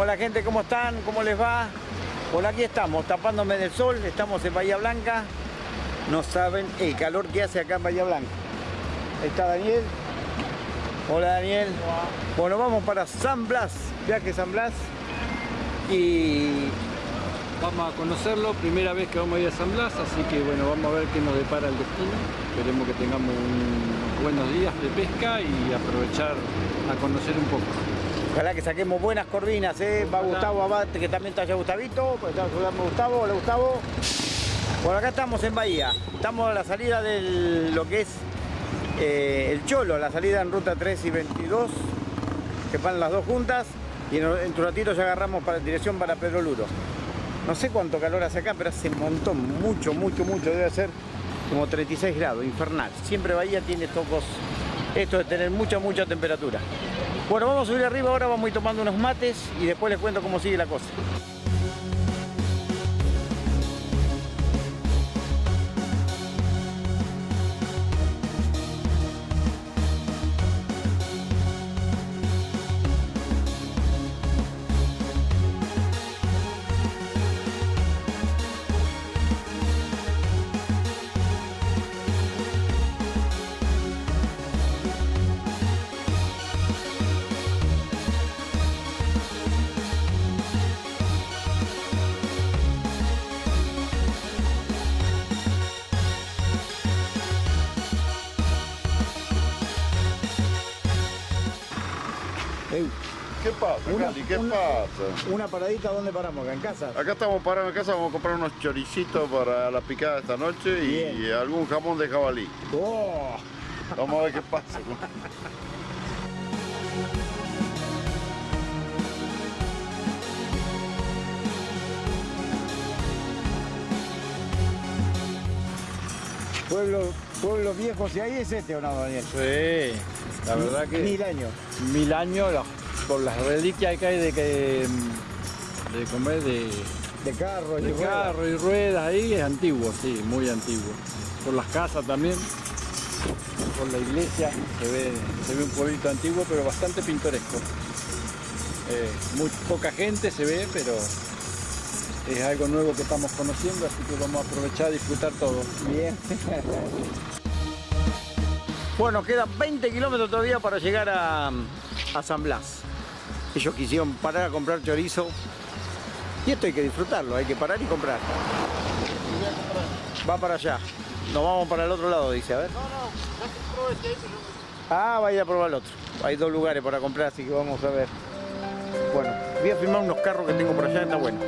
Hola gente, ¿cómo están? ¿Cómo les va? Bueno, aquí estamos, tapándome del sol, estamos en Bahía Blanca. No saben el calor que hace acá en Bahía Blanca. Ahí está Daniel. Hola Daniel. Bueno, vamos para San Blas, viaje San Blas. Y Vamos a conocerlo, primera vez que vamos a ir a San Blas, así que bueno, vamos a ver qué nos depara el destino. Esperemos que tengamos unos buenos días de pesca y aprovechar a conocer un poco. Ojalá que saquemos buenas corvinas, ¿eh? Va. Gustavo Abate, que también está allá Gustavito. Pues está saludando Gustavo. Hola Gustavo. Bueno, acá estamos en Bahía. Estamos a la salida de lo que es eh, el Cholo, la salida en ruta 3 y 22, que van las dos juntas. Y en, en un ratito ya agarramos para dirección para Pedro Luro. No sé cuánto calor hace acá, pero hace un montón, mucho, mucho, mucho. Debe ser como 36 grados, infernal. Siempre Bahía tiene estos dos- esto de tener mucha, mucha temperatura. Bueno, vamos a subir arriba ahora, vamos a ir tomando unos mates y después les cuento cómo sigue la cosa. Pasa, Una-? ¿Qué una- pasa? Una paradita, ¿dónde paramos? Acá en casa. Acá estamos parados en casa, vamos a comprar unos choricitos para la picada esta noche y, algún jamón de jabalí. ¡Oh! Vamos a ver qué pasa. Pueblo, pueblos viejos, ¿y ahí es este o no, Daniel? Sí, la verdad que Mil años. mil años la- por las reliquias que hay de que de comer de, De carros, de y ruedas. carro y ruedas ahí es antiguo, sí, muy antiguo. Por las casas también, por la iglesia se ve, se ve un pueblito antiguo pero bastante pintoresco. Eh, muy poca gente se ve, pero es algo nuevo que estamos conociendo, así que vamos a aprovechar a disfrutar todo. Bien. bueno, quedan 20 kilómetros todavía para llegar a, a San Blas. Ellos quisieron parar a comprar chorizo. Y esto hay que disfrutarlo, hay que parar y comprar. Va para allá. Nos vamos para el otro lado, dice, a ver. Ah, va a ir a probar el otro. Hay dos lugares para comprar, así que vamos a ver. Bueno, voy a filmar unos carros que tengo por allá, está bueno.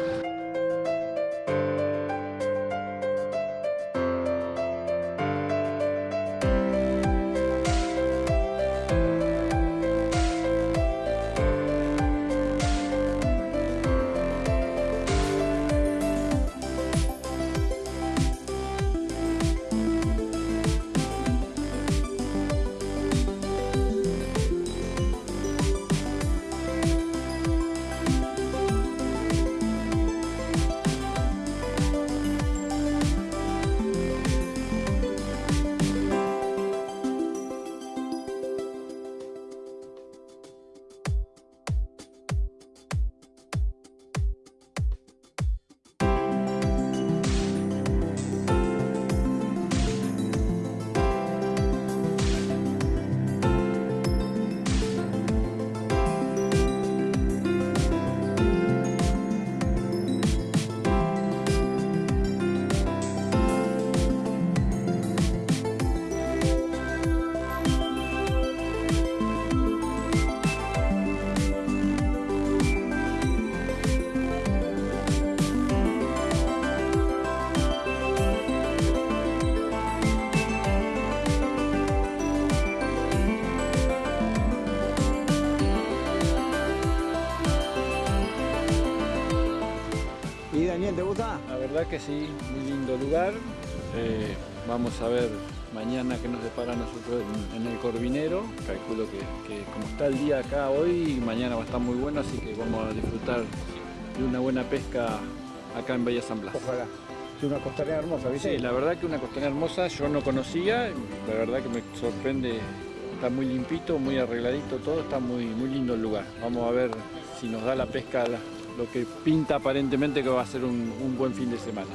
Verdad que sí, muy lindo lugar. Eh, vamos a ver mañana qué nos depara nosotros en, en el Corvinero. Calculo que, que como está el día acá hoy, mañana va a estar muy bueno, así que vamos a disfrutar de una buena pesca acá en Bahía San Blas. Ojalá. Es una costanera hermosa, ¿viste? Sí, la verdad que una costanera hermosa, yo no conocía, la verdad que me sorprende, está muy limpito, muy arregladito todo, está muy, muy lindo el lugar. Vamos a ver y nos da la pesca lo que pinta aparentemente que va a ser un buen fin de semana.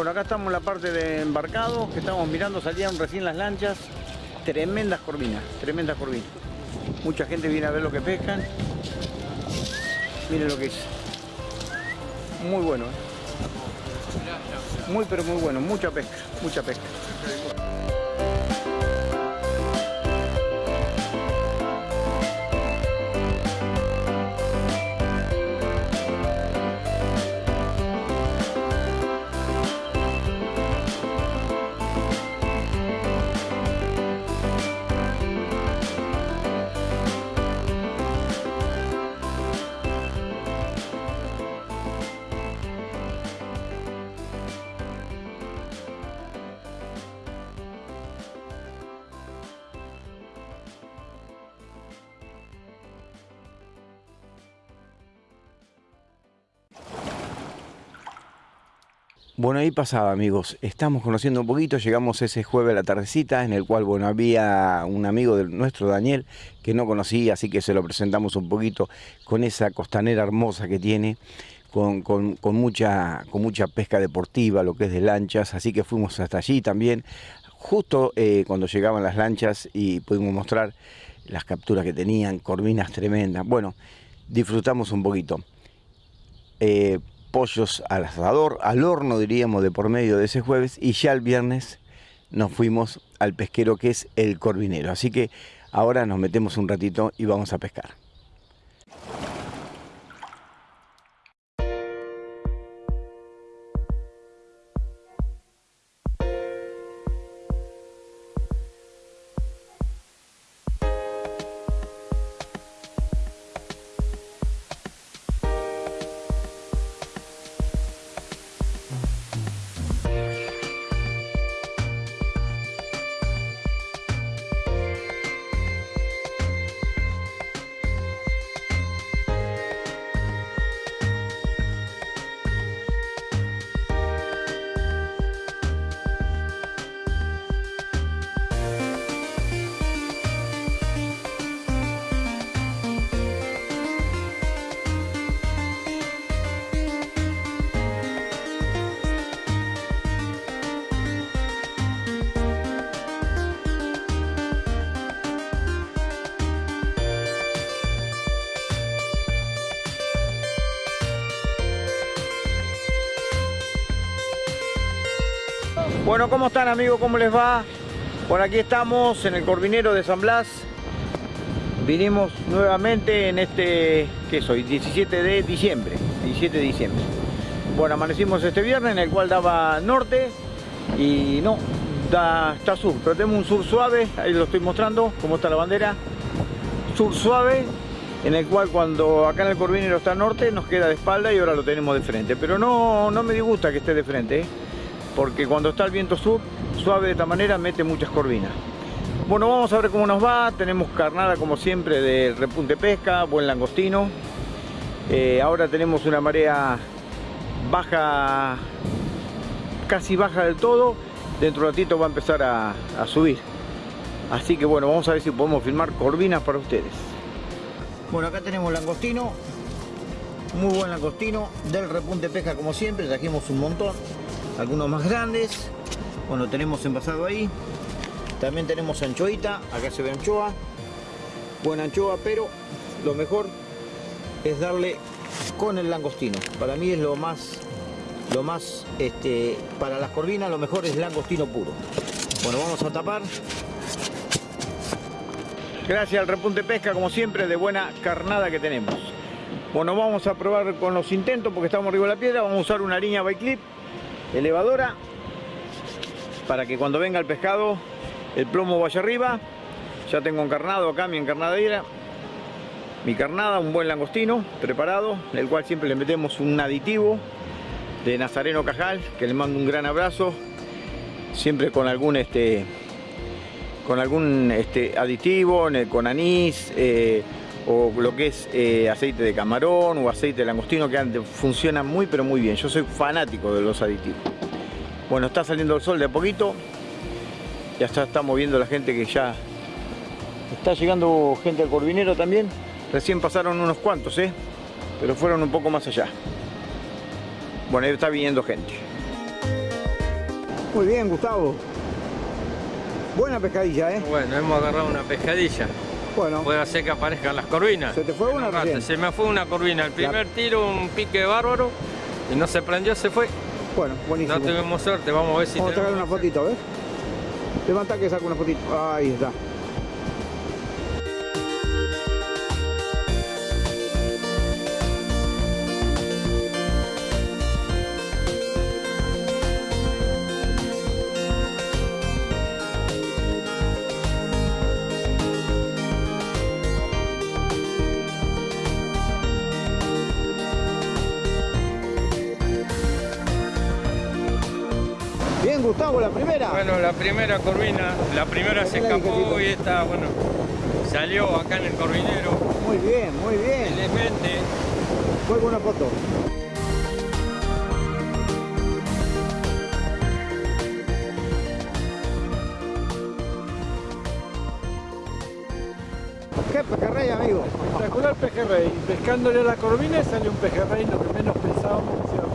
Bueno, acá estamos en la parte de embarcado, que estamos mirando, salían recién las lanchas, tremendas corvinas, tremendas corvinas. Mucha gente viene a ver lo que pescan. Miren lo que es. Muy bueno, ¿eh? Muy pero muy bueno, mucha pesca, mucha pesca. Bueno, ahí pasaba, amigos. Estamos conociendo un poquito. Llegamos ese jueves a la tardecita, en el cual, bueno, había un amigo de nuestro, Daniel, que no conocía, así que se lo presentamos un poquito con esa costanera hermosa que tiene, con, mucha, con mucha pesca deportiva, lo que es de lanchas. Así que fuimos hasta allí también, justo eh, cuando llegaban las lanchas y pudimos mostrar las capturas que tenían, corvinas tremendas. Bueno, disfrutamos un poquito. Eh, pollos al asador, al horno diríamos de por medio de ese jueves y ya el viernes nos fuimos al pesquero que es el Corvinero. Así que ahora nos metemos un ratito y vamos a pescar. Bueno, ¿cómo están amigos? ¿Cómo les va? Por aquí estamos en el Corvinero de San Blas. Vinimos nuevamente en este, ¿qué soy? 17 de diciembre. 17 de diciembre. Bueno, amanecimos este viernes en el cual daba norte y no, da, está sur, pero tenemos un sur suave, ahí lo estoy mostrando, cómo está la bandera. Sur suave, en el cual cuando acá en el Corvinero está norte nos queda de espalda y ahora lo tenemos de frente. Pero no, no me disgusta que esté de frente. ¿eh? Porque cuando está el viento sur, suave de esta manera, mete muchas corvinas. Bueno, vamos a ver cómo nos va. Tenemos carnada como siempre de repunte pesca, buen langostino. Eh, ahora tenemos una marea baja, casi baja del todo. Dentro de un ratito va a empezar a, subir. Así que bueno, vamos a ver si podemos filmar corvinas para ustedes. Bueno, acá tenemos langostino. Muy buen langostino. Del repunte pesca como siempre, trajimos un montón algunos más grandes. Bueno, tenemos envasado ahí. También tenemos anchoita, acá se ve anchoa. Buena anchoa, pero lo mejor es darle con el langostino. Para mí es lo más, lo más, este, para las corvinas lo mejor es langostino puro. Bueno, vamos a tapar. Gracias al repunte pesca, como siempre, de buena carnada que tenemos. Bueno, vamos a probar con los intentos porque estamos arriba de la piedra. Vamos a usar una línea by clip elevadora para que cuando venga el pescado el plomo vaya arriba. Ya tengo encarnado acá mi encarnadera, mi carnada, un buen langostino preparado, el cual siempre le metemos un aditivo de Nazareno Cajal, que le mando un gran abrazo, siempre con algún este con algún este, aditivo, con anís, eh, o lo que es eh, aceite de camarón o aceite de langostino que funciona muy pero muy bien. Yo soy fanático de los aditivos. Bueno, está saliendo el sol de a poquito. Ya está, está moviendo la gente que ya está llegando gente al Corvinero también. Recién pasaron unos cuantos, ¿eh? pero fueron un poco más allá. Bueno, ahí está viniendo gente. Muy bien, Gustavo. Buena pescadilla, ¿eh? Bueno, hemos agarrado una pescadilla. Bueno. Puede hacer que aparezcan las corvinas. ¿Se te fue una recién? Se me fue una corvina. El primer tiro, un pique bárbaro. Y no se prendió, se fue. Bueno, buenísimo. No tuvimos suerte, vamos a ver si Vamos a sacar una fotito, ¿ves? Levanta que saco una fotito. Ahí está. Bueno, la primera corvina, la primera se escapó y esta, bueno, salió acá en el corvinero. Muy bien, muy bien. Felizmente. Muy buena foto. ¿Qué pejerrey, amigo? Espectacular pejerrey. Pescándole a la corvina sale un pejerrey, lo que menos pensábamos que se iba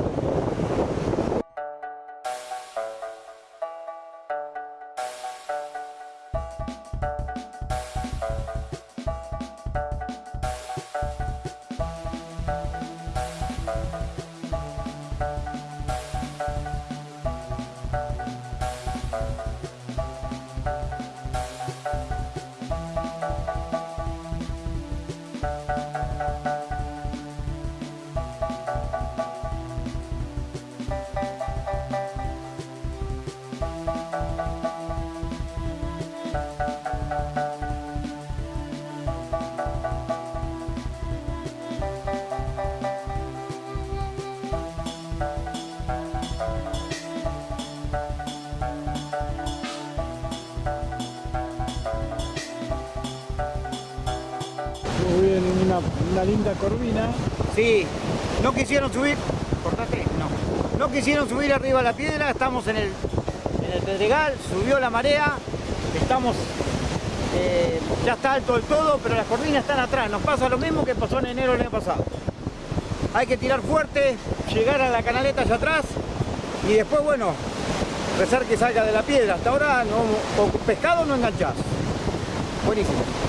a Muy bien, una, linda corvina. Sí, no quisieron subir, cortate, no. No quisieron subir arriba la piedra, estamos en el, en el Pedregal, subió la marea, estamos, eh, ya está alto el todo, pero las corvinas están atrás. Nos pasa lo mismo que pasó en enero del año pasado. Hay que tirar fuerte, llegar a la canaleta allá atrás y después, bueno, rezar que salga de la piedra. Hasta ahora, no, con pescado no enganchás. Buenísimo.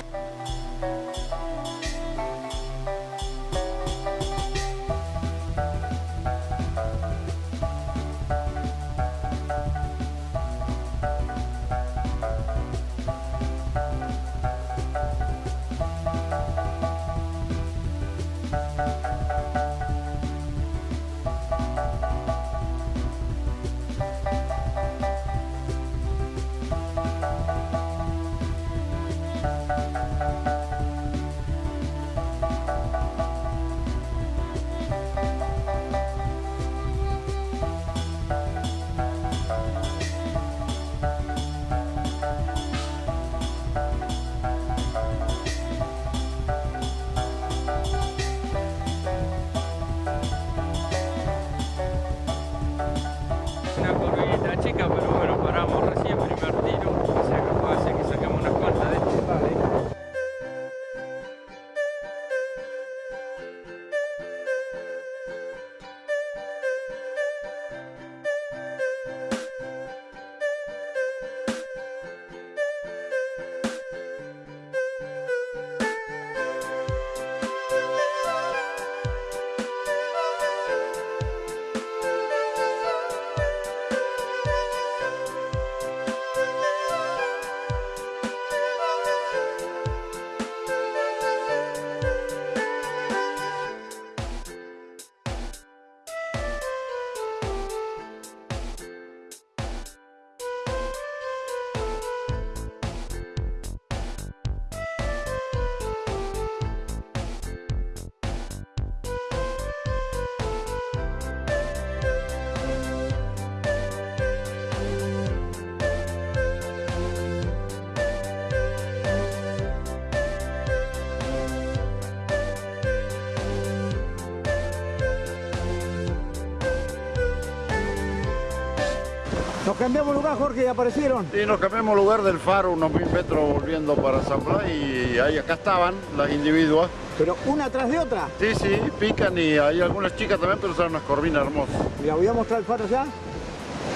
Cambiamos lugar, Jorge, y aparecieron. Y nos cambiamos lugar del faro, unos mil metros volviendo para San Blas y ahí acá estaban las individuas. Pero una tras de otra. Sí, sí, pican y hay algunas chicas también, pero son unas corvinas hermosas. Mira, voy a mostrar el faro allá.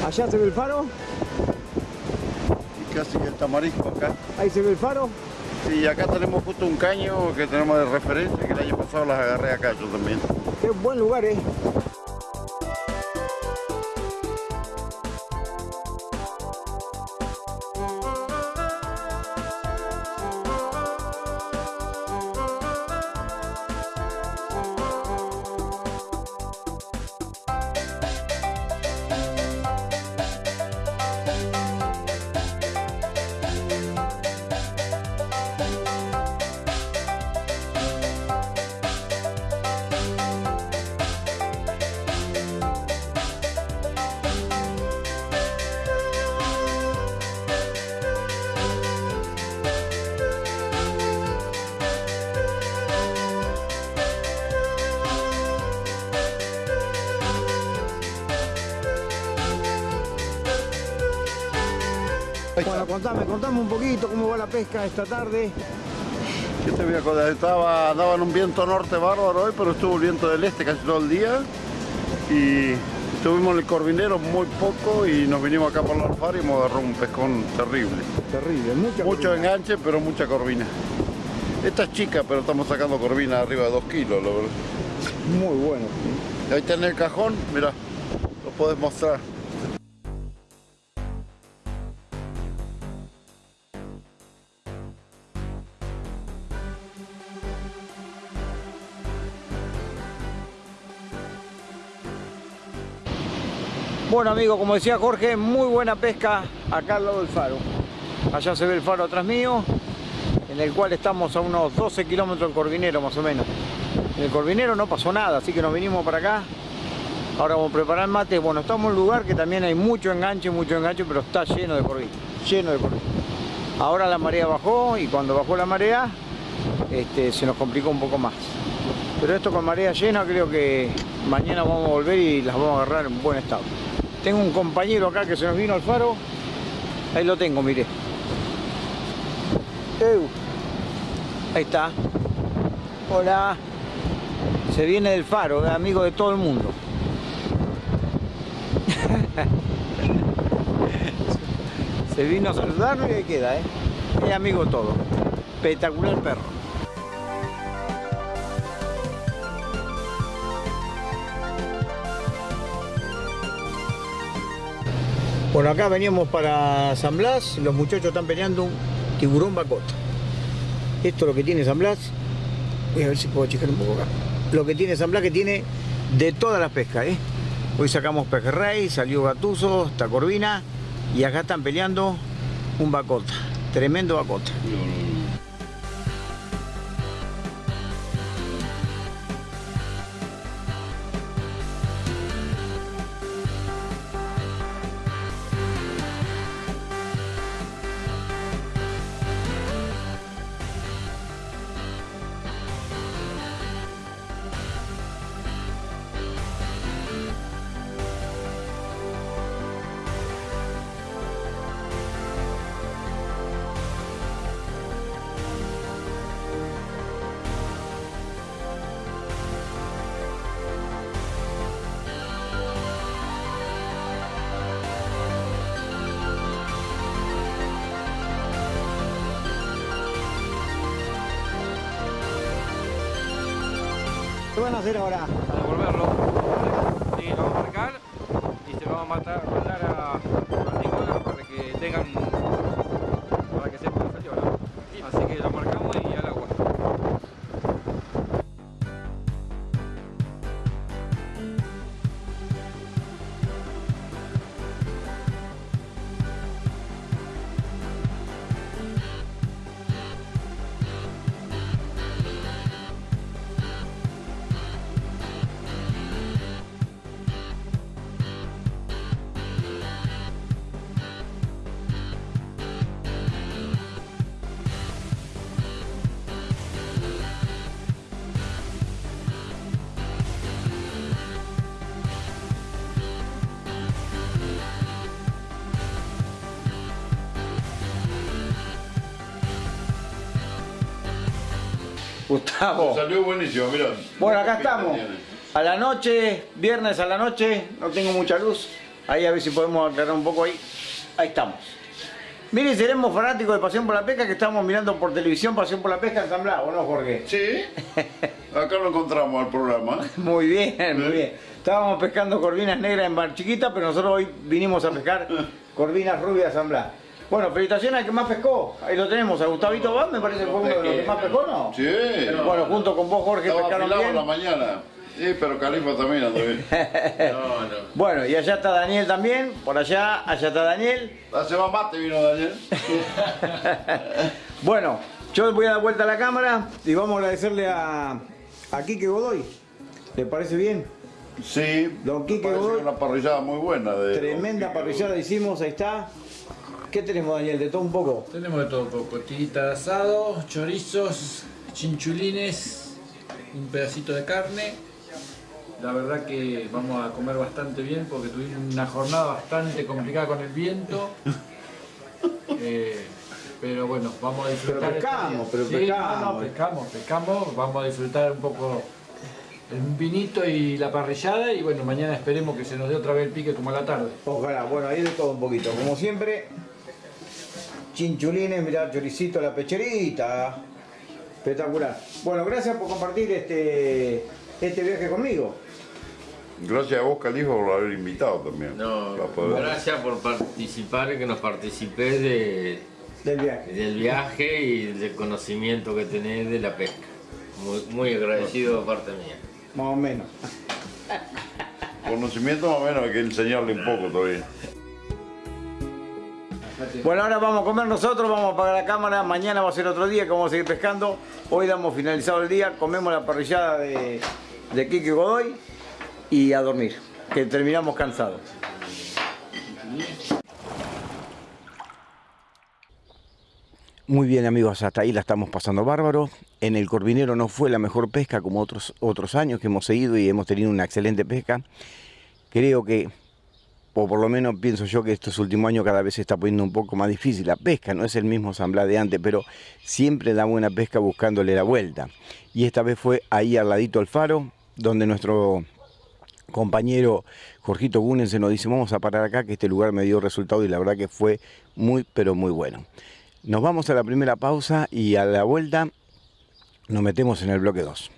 Allá se ve el faro, Y casi que el tamarisco acá. ahí se ve el faro. Y acá tenemos justo un caño que tenemos de referencia, que el año pasado las agarré acá yo también. Qué buen lugar, ¿eh? Bueno, contame, contame un poquito cómo va la pesca esta tarde. ¿Qué te voy a contar? Estaba, andaba en un viento norte bárbaro hoy, pero estuvo el viento del este casi todo el día. Y estuvimos en el Corvinero muy poco y nos vinimos acá por la alfaro y hemos agarrado un pescón terrible. Terrible, mucha Mucho corvina. enganche, pero mucha corvina. Esta es chica, pero estamos sacando corvina arriba de 2 kilos, verdad. Muy bueno. Ahí está en el cajón, mira, lo puedes mostrar. Bueno amigos, como decía Jorge, muy buena pesca acá al lado del faro. Allá se ve el faro atrás mío, en el cual estamos a unos 12 kilómetros del Corvinero más o menos. En el Corvinero no pasó nada, así que nos vinimos para acá. Ahora vamos a preparar mate. Bueno, estamos en un lugar que también hay mucho enganche, mucho enganche, pero está lleno de corvina, lleno de corvina. Ahora la marea bajó y cuando bajó la marea este, se nos complicó un poco más. Pero esto con marea llena creo que mañana vamos a volver y las vamos a agarrar en buen estado. Tengo un compañero acá que se nos vino al faro. Ahí lo tengo, mire. Ahí está. Hola. Se viene del faro, es amigo de todo el mundo. Se vino a saludarlo y ahí queda, ¿eh? Es amigo todo. Espectacular perro. Bueno, acá veníamos para San Blas, los muchachos están peleando un tiburón bacota. Esto es lo que tiene San Blas. Voy a ver si puedo checar un poco acá. Lo que tiene San Blas que tiene de todas las pescas, ¿eh? Hoy sacamos pejerrey, salió gatuso, está corvina y acá están peleando un bacota. Tremendo bacota. Van a hacer? Gustavo. Salió buenísimo, mirá. Bueno, acá estamos. A la noche, viernes a la noche, no tengo mucha luz. Ahí a ver si podemos aclarar un poco ahí. Ahí estamos. Miren, seremos fanáticos de Pasión por la Pesca que estamos mirando por televisión Pasión por la Pesca en San Blas, ¿o no, Jorge? Sí, acá lo encontramos al programa. Muy bien, muy bien. Estábamos pescando corvinas negras en Mar Chiquita, pero nosotros hoy vinimos a pescar corvinas rubias Blas. Bueno, felicitaciones al que más pescó. Ahí lo tenemos, a Gustavito Vaz, me parece que fue uno de los que más pescó, ¿no? Sí. Bueno, junto con vos, Jorge, Estaba pescaron afilado en la bien. mañana. Sí, pero Califa también bien. No, no. Bueno, y allá está Daniel también, por allá, allá está Daniel. Hace más mate vino Daniel. Bueno, yo voy a dar vuelta a la cámara y vamos a agradecerle a, a Quique Godoy. ¿Le parece bien? Sí, Don Quique Godoy. una parrillada muy buena. De Tremenda parrillada hicimos, ahí está. ¿Qué tenemos, Daniel? De todo un poco. Tenemos de todo un poco, tirita de asado, chorizos, chinchulines, un pedacito de carne. La verdad que vamos a comer bastante bien porque tuvimos una jornada bastante complicada con el viento. Eh, pero bueno, vamos a disfrutar. Pero pescamos, pero. Sí, pescamos. no, no, pescamos, pescamos. Vamos a disfrutar un poco el vinito y la parrillada y bueno, mañana esperemos que se nos dé otra vez el pique como a la tarde. Ojalá, bueno, ahí de todo un poquito. Como siempre, chinchulines, mirá, choricito, la pecherita. Espectacular. Bueno, gracias por compartir este, este viaje conmigo. Gracias a vos, Califa, por haber invitado también. No, gracias por participar, que nos participés de, Del viaje. del viaje y del conocimiento que tenés de la pesca. Muy, muy agradecido de parte mía. Más o menos. Conocimiento más o menos hay que enseñarle un poco todavía. Bueno, ahora vamos a comer nosotros, vamos a apagar la cámara, mañana va a ser otro día que vamos a seguir pescando. Hoy damos finalizado el día, comemos la parrillada de, de Kike Godoy y a dormir, que terminamos cansados. Muy bien amigos, hasta ahí la estamos pasando bárbaro. En el Corvinero no fue la mejor pesca como otros, otros años que hemos seguido y hemos tenido una excelente pesca. Creo que o por lo menos pienso yo que estos últimos años cada vez se está poniendo un poco más difícil la pesca, no es el mismo San Blas de antes, pero siempre da buena pesca buscándole la vuelta. Y esta vez fue ahí al ladito al faro, donde nuestro compañero Jorgito Gunen se nos dice, vamos a parar acá, que este lugar me dio resultado y la verdad que fue muy, pero muy bueno. Nos vamos a la primera pausa y a la vuelta nos metemos en el bloque 2.